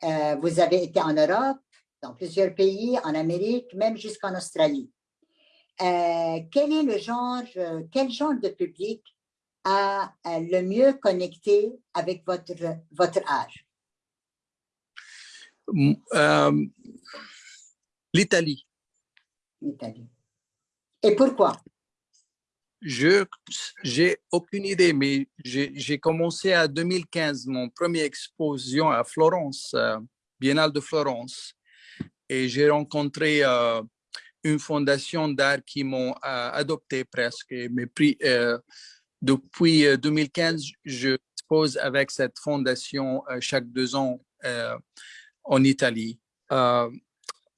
Euh, vous avez été en Europe, dans plusieurs pays, en Amérique, même jusqu'en Australie. Euh, quel est le genre, quel genre de public a le mieux connecté avec votre, votre euh, L'Italie. l'Italie? Et pourquoi? Je j'ai aucune idée, mais j'ai commencé à 2015 mon première exposition à Florence, euh, Biennale de Florence, et j'ai rencontré euh, une fondation d'art qui m'ont euh, adopté presque pris. euh, depuis euh, 2015, je expose avec cette fondation chaque deux ans en Italie.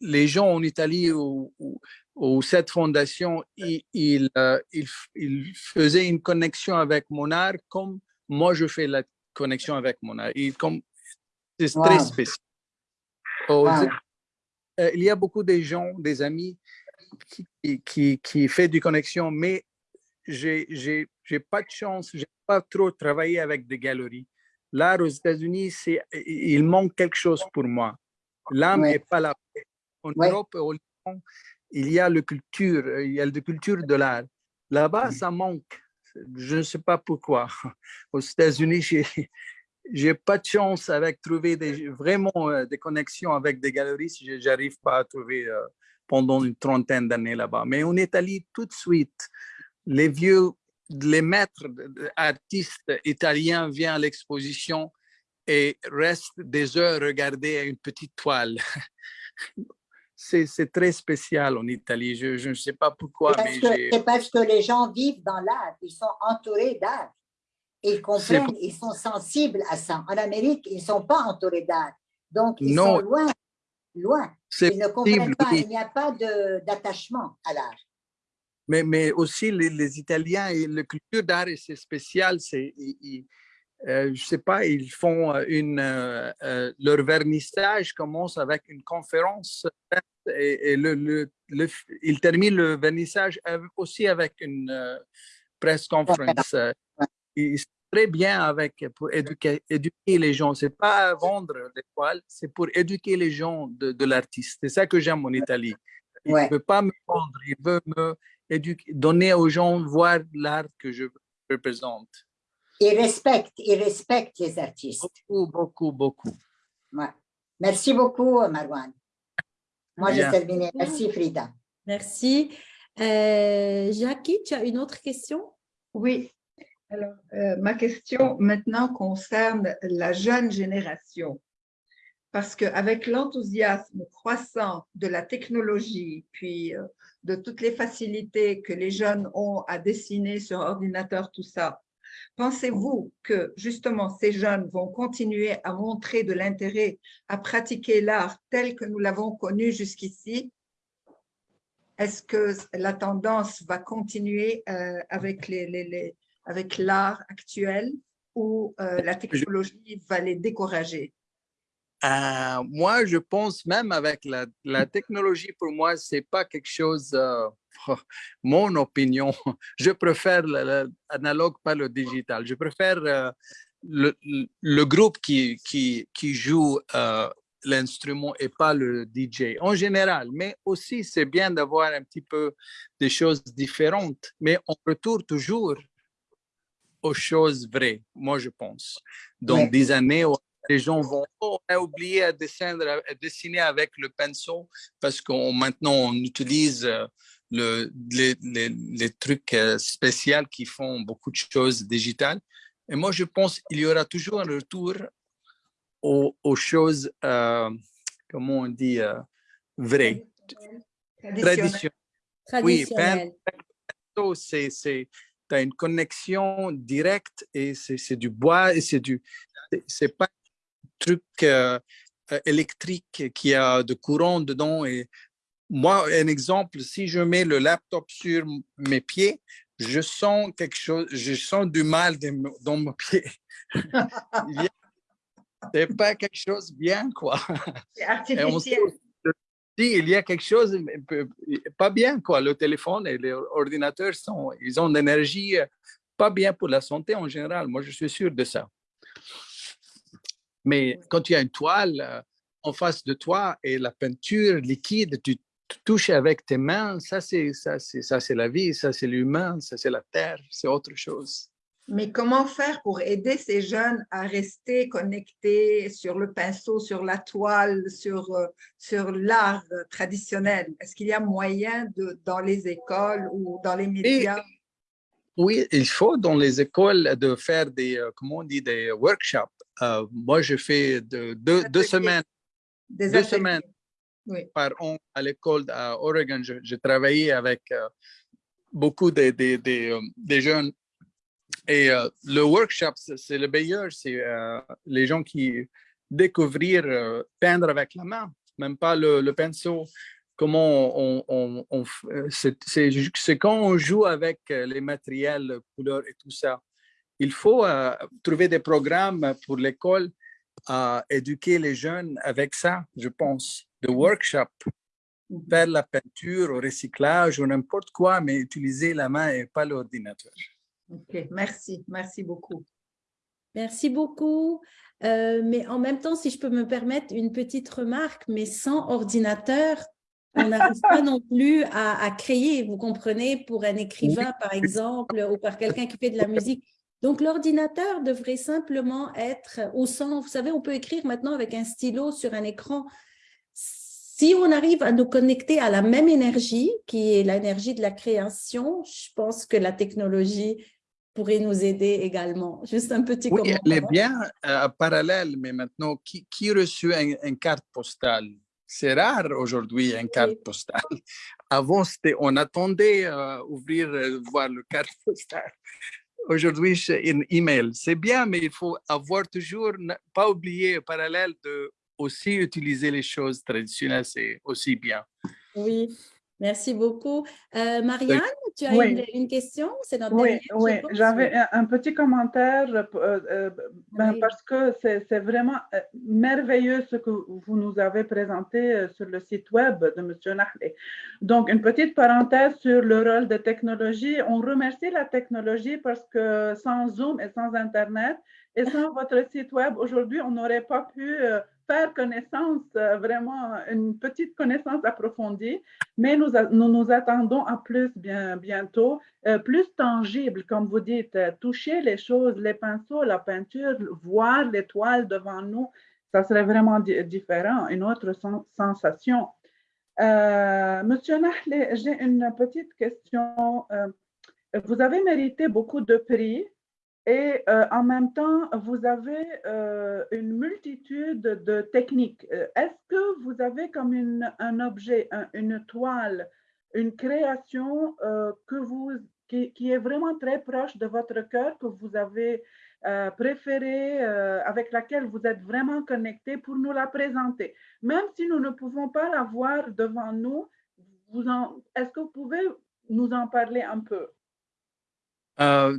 Les gens en Italie où cette fondation, ils, ils, euh, ils f- ils faisaient une connexion avec mon art comme moi je fais la connexion avec mon art. C'est très spécial. Wow. Éta- euh, il y a beaucoup de gens, des amis qui, qui, qui, fait des connexions, mais j'ai pas de chance, j'ai pas trop travaillé avec des galeries. L'art aux États-Unis, il manque quelque chose pour moi. L'âme n'est pas là. En Ouais. Europe, au Liban, il y a la culture, il y a la culture de l'art. Là-bas, ça manque. Je ne sais pas pourquoi. <laughs> Aux États-Unis, <laughs> j'ai pas de chance avec trouver des, vraiment euh, des connexions avec des je- j'arrive pas à trouver euh, pendant une trentaine d'années là-bas. Mais en Italie, tout de suite, les vieux, les maîtres artistes italiens viennent à l'exposition et restent des heures à regarder une petite toile. <laughs> C'est très spécial en Italie. Je je ne sais pas pourquoi. C'est parce que les gens vivent dans l'art, ils sont entourés d'art. Ils comprennent, ils sont sensibles à ça. En Amérique, ils ne sont pas entourés d'art. Donc, ils Non. sont loin, loin. Ils ne comprennent possible, pas, oui. il n'y a pas d'attachement à l'art. Mais, mais aussi les, les Italiens et la culture d'art, c'est spécial. C'est, euh, je sais pas, ils font euh, une, euh, euh, leur vernissage commence avec une conférence et, et le, le, le- ils terminent le vernissage aussi avec une press conference. Ils sont très bien avec pour éduquer, éduquer les gens. C'est pas vendre les toiles, c'est pour éduquer les gens de, de l'artiste. C'est ça que j'aime en Italie. Il ne Ouais. veut pas me vendre, il veut me éduquer, donner aux gens voir l'art que je représente. Ils respectent, ils respectent les artistes. Beaucoup, beaucoup, beaucoup. Ouais. Merci beaucoup, Marwan. Moi, j'ai terminé. Merci, Frida. merci. Euh, Jackie, tu as une autre question? Oui. Alors, euh, ma question maintenant concerne la jeune génération. Parce qu'avec l'enthousiasme croissant de la technologie, puis euh, de toutes les facilités que les jeunes ont à dessiner sur ordinateur, tout ça, pensez-vous que justement ces jeunes vont continuer à montrer de l'intérêt à pratiquer l'art tel que nous l'avons connu jusqu'ici? Est-ce que la tendance va continuer euh, avec les, les- les- avec l'art actuel ou euh, la technologie va les décourager? Euh, moi, je pense même avec la, la technologie, pour moi, c'est pas quelque chose, euh, <laughs> mon opinion, <laughs> je préfère l'analogue, pas le digital. Je préfère euh, le, le, groupe qui, qui, qui joue l'instrument et pas le DJ en général. Mais aussi, c'est bien d'avoir un petit peu des choses différentes, mais on retourne toujours aux choses vraies, moi je pense. Donc, Ouais. des années où les gens vont oh, on a oublié à dessiner, à dessiner avec le pinceau parce qu'on maintenant on utilise euh, le, les, les, les trucs euh, spéciaux qui font beaucoup de choses digitales. Et moi, je pense qu'il y aura toujours un retour aux, aux choses, euh, comment on dit, euh, vraies, Traditionnel. traditionnelles. Oui, pinceau, c'est, c'est, tu as une connexion directe et c'est, du bois et c'est du, c'est- pas truc euh, euh, électrique qui a de courant dedans. Et moi, un exemple, si je mets le laptop sur mes pieds, je sens quelque chose, je sens du mal dans mon- <laughs> pied. C'est pas quelque chose bien, quoi. C'est artificiel. si il y a quelque chose pas bien, quoi. Le téléphone et les ordinateurs sont, ils ont une énergie euh, pas bien pour la santé en général. Moi, je suis sûr de ça. Mais quand tu as une toile euh, en face de toi et la peinture liquide, tu, touches avec tes mains, ça c'est ça c'est ça c'est la vie, ça c'est l'humain, ça c'est la terre, c'est autre chose. Mais comment faire pour aider ces jeunes à rester connectés sur le pinceau, sur la toile, sur, euh, sur l'art traditionnel? Est-ce qu'il y a moyen de, dans les écoles ou dans les médias? Oui, il faut dans les écoles de faire des, euh, comment on dit, des workshops. Euh, moi, je fais de, deux, semaines Des deux semaines. Oui. par an à l'école à Oregon. J'ai travaillé avec euh, beaucoup de, de- de, des jeunes. Et euh, le workshop, c'est le meilleur. C'est les gens qui découvrir euh, peindre avec la main, même pas le, le pinceau. Comment on, on, euh, c'est quand on joue avec euh, les matériels, couleurs et tout ça. Il faut euh, trouver des programmes pour l'école à éduquer les jeunes avec ça, je pense, de workshop, faire la peinture au recyclage ou n'importe quoi, mais utiliser la main et pas l'ordinateur. OK, merci, merci beaucoup. Merci beaucoup. Euh, mais en même temps, si je peux me permettre une petite remarque, mais sans ordinateur, on n'arrive pas non plus à, à créer, vous comprenez, pour un écrivain, par exemple, ou par quelqu'un qui fait de la musique. Donc, l'ordinateur devrait simplement être au centre. Vous savez, on peut écrire maintenant avec un stylo sur un écran. Si on arrive à nous connecter à la même énergie, qui est l'énergie de la création, je pense que la technologie pourrait nous aider également. Juste un petit Oui, commentaire. elle est bien euh, parallèle, mais maintenant, qui, qui reçoit un- une carte postale? C'est rare aujourd'hui une carte postale. <laughs> Avant, on attendait euh, ouvrir, euh, voir le carte <laughs> postale. Aujourd'hui, c'est un email. C'est bien, mais il faut avoir toujours, pas oublier parallèle de aussi utiliser les choses traditionnelles, c'est aussi bien. Oui, merci beaucoup. Euh, Marianne, tu as Oui. une, une question? C'est notre Oui, oui, j'avais un, un petit commentaire euh, euh, ben, Oui. parce que c'est vraiment euh, merveilleux ce que vous nous avez présenté euh, sur le site web de M. Nahlé. Donc, une petite parenthèse sur le rôle de technologie. On remercie la technologie parce que sans Zoom et sans Internet et sans <laughs> votre site web, aujourd'hui, on n'aurait pas pu euh, faire connaissance, euh, vraiment une petite connaissance approfondie, mais nous, nous nous attendons à plus bien, bientôt euh, plus tangible, comme vous dites, euh, toucher les choses, les pinceaux, la peinture, voir les toiles devant nous, ça serait vraiment di- différent, une autre sen- sensation. Monsieur Nahlé, j'ai une petite question. Vous avez mérité beaucoup de prix et euh, en même temps, vous avez euh, une multitude de techniques. Euh, Est-ce que vous avez comme une- un objet, un- une toile, une création que vous, qui, qui est vraiment très proche de votre cœur, que vous avez préférée, avec laquelle vous êtes vraiment connecté pour nous la présenter? Même si nous ne pouvons pas la voir devant nous, est-ce que vous pouvez nous en parler un peu? Euh,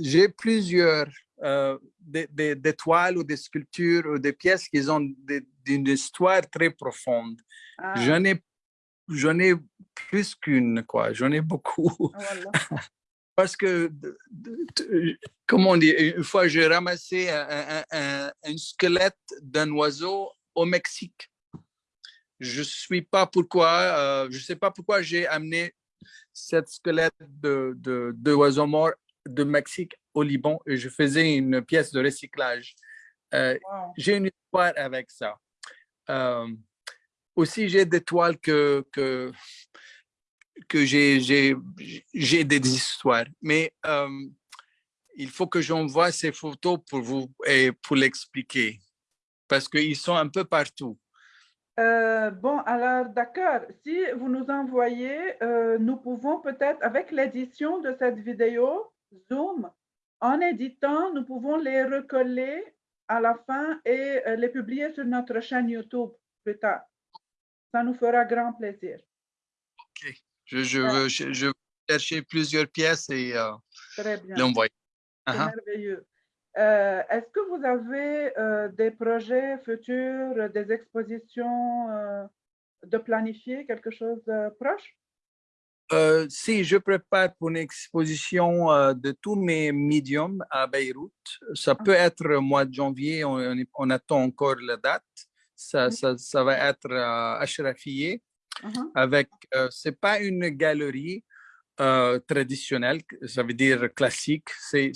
J'ai plusieurs euh, des, des- des toiles ou des sculptures ou des pièces qui ont des- une histoire très profonde. Ah, J'en ai, ai plus qu'une, quoi. J'en ai beaucoup. <laughs> voilà. Parce que, comment on dit, une fois j'ai ramassé un, un- un- un squelette d'un oiseau au Mexique. Je suis pas pourquoi, euh, je sais pas pourquoi j'ai amené cette squelette de, de, de oiseau mort de Mexique au Liban et je faisais une pièce de recyclage. Euh, Wow. j'ai une histoire avec ça. Euh, aussi, j'ai des toiles que, que, que j'ai des histoires. Mais euh, il faut que j'envoie ces photos pour vous et pour l'expliquer. Parce qu'ils sont un peu partout. Euh, bon, alors d'accord. Si vous nous envoyez, euh, nous pouvons peut-être, avec l'édition de cette vidéo Zoom, en éditant, nous pouvons les recoller à la fin et euh, les publier sur notre chaîne YouTube plus tard. Ça nous fera grand plaisir. Je, je veux, je, je veux chercher plusieurs pièces et l'envoyer. C'est Uh-huh. merveilleux. Euh, Est-ce que vous avez euh, des projets futurs, des expositions euh, de planifier, quelque chose de proche? Euh, si je prépare pour une exposition de tous mes médiums à Beyrouth, ça peut être au mois de janvier, on, attend encore la date. Ça, ça, ça va être à Ashrafieh Mhm. avec, euh, c'est pas une galerie euh, traditionnelle, ça veut dire classique. C'est,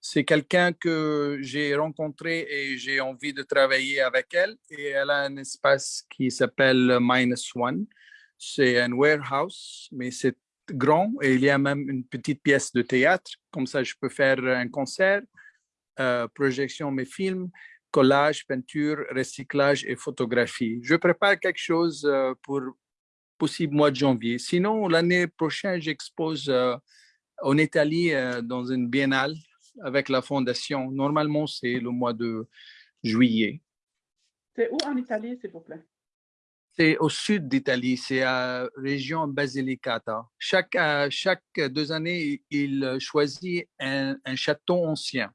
c'est, quelqu'un que j'ai rencontré et j'ai envie de travailler avec elle. Et elle a un espace qui s'appelle Minus One. C'est un warehouse, mais c'est grand et il y a même une petite pièce de théâtre. Comme ça, je peux faire un concert, euh, projection mes films, collage, peinture, recyclage et photographie. Je prépare quelque chose euh, pour possible mois de janvier. Sinon, l'année prochaine, j'expose euh, en Italie euh, dans une biennale avec la fondation. Normalement, c'est le mois de juillet. C'est où en Italie, s'il vous plaît? C'est au sud d'Italie, c'est à région Basilicata. Chaque, euh, chaque deux années, il choisit un, un château ancien.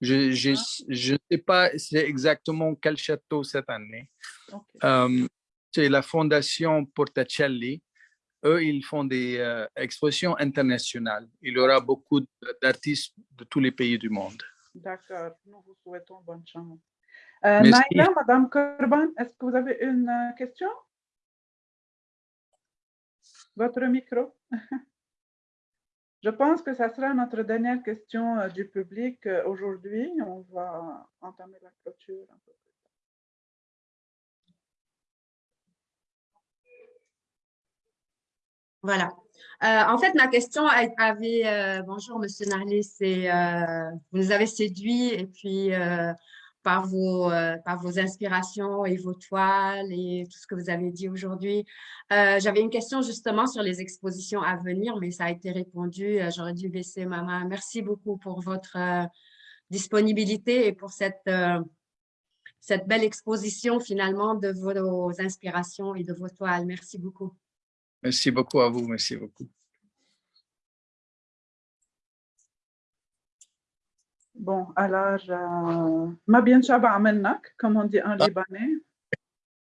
Je je je ne sais pas c'est exactement quel château cette année. Euh, c'est la fondation Portacelli. Eux, ils font des euh, expositions internationales. Il y aura beaucoup d'artistes de tous les pays du monde. D'accord. Nous vous souhaitons bonne chance. Euh. Naila, Madame Corban, est-ce que vous avez une euh, question? Votre micro. <laughs> Je pense que ça sera notre dernière question euh, du public euh, aujourd'hui. On va entamer la clôture un peu plus tard. Voilà. Euh, en fait, ma question avait, euh, bonjour Monsieur Narley, c'est, euh, vous nous avez séduit et puis euh, par vos, inspirations et vos toiles et tout ce que vous avez dit aujourd'hui. J'avais une question justement sur les expositions à venir, mais ça a été répondu. J'aurais dû baisser ma main. Merci beaucoup pour votre disponibilité et pour cette belle exposition finalement de vos inspirations et de vos toiles. Merci beaucoup. Merci beaucoup à vous. Merci beaucoup. Bon, alors, euh, ma bien shaba amenak, comme on dit en libanais.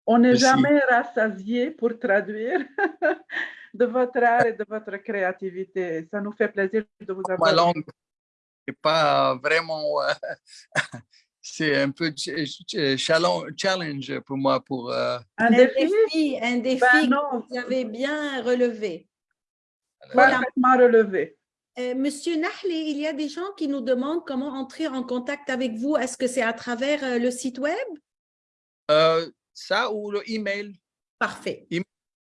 On n'est jamais rassasié pour traduire <laughs> de votre art et de votre créativité. Ça nous fait plaisir de vous Ma avoir. langue n'est pas vraiment. <laughs> euh, c'est un peu ch- challenge pour moi pour. euh, Un Un défi? un défi Ben que vous avez bien relevé. Voilà. parfaitement relevé. Euh, Monsieur Nahlé, il y a des gens qui nous demandent comment entrer en contact avec vous. Est-ce que c'est à travers euh, le site web? euh, ça ou le email? Parfait.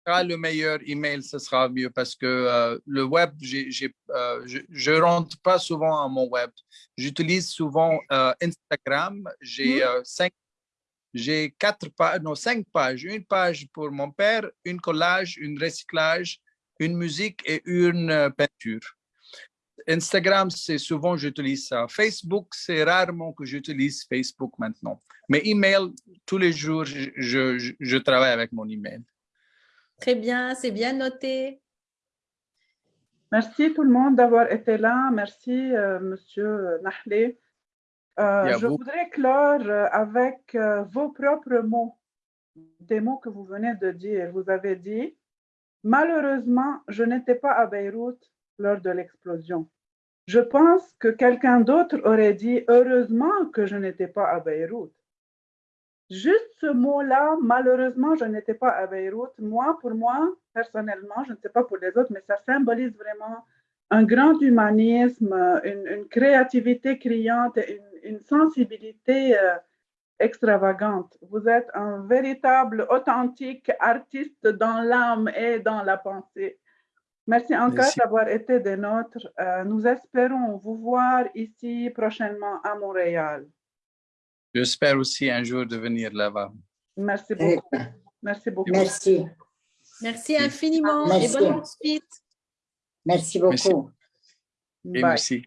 Le meilleur email, ce sera mieux parce que euh, le web, euh, je, je rentre pas souvent à mon web. J'utilise souvent euh, Instagram. J'ai euh, cinq, j'ai quatre pages, non cinq pages. Une page pour mon père, une collage, une recyclage, une musique et une peinture. Instagram, c'est souvent j'utilise ça. Facebook, c'est rarement que j'utilise Facebook maintenant. Mais email, tous les jours, je- je travaille avec mon email. Très bien, c'est bien noté. Merci tout le monde d'avoir été là. Merci, euh, Monsieur Nahlé. Euh, je vous. voudrais clore euh, avec euh, vos propres mots, des mots que vous venez de dire. Vous avez dit, malheureusement, je n'étais pas à Beyrouth lors de l'explosion. Je pense que quelqu'un d'autre aurait dit, heureusement que je n'étais pas à Beyrouth. Juste ce mot-là, malheureusement, je n'étais pas à Beyrouth. Moi, pour moi, personnellement, je ne sais pas pour les autres, mais ça symbolise vraiment un grand humanisme, une, une créativité criante, et une, une sensibilité euh, extravagante. Vous êtes un véritable, authentique artiste dans l'âme et dans la pensée. Merci encore d'avoir été des nôtres. Euh, nous espérons vous voir ici prochainement à Montréal. J'espère aussi un jour de venir là-bas. Merci Très beaucoup. Merci beaucoup. Merci. Merci infiniment Merci. et bonne suite. Merci Merci. beaucoup. Et Bye. merci.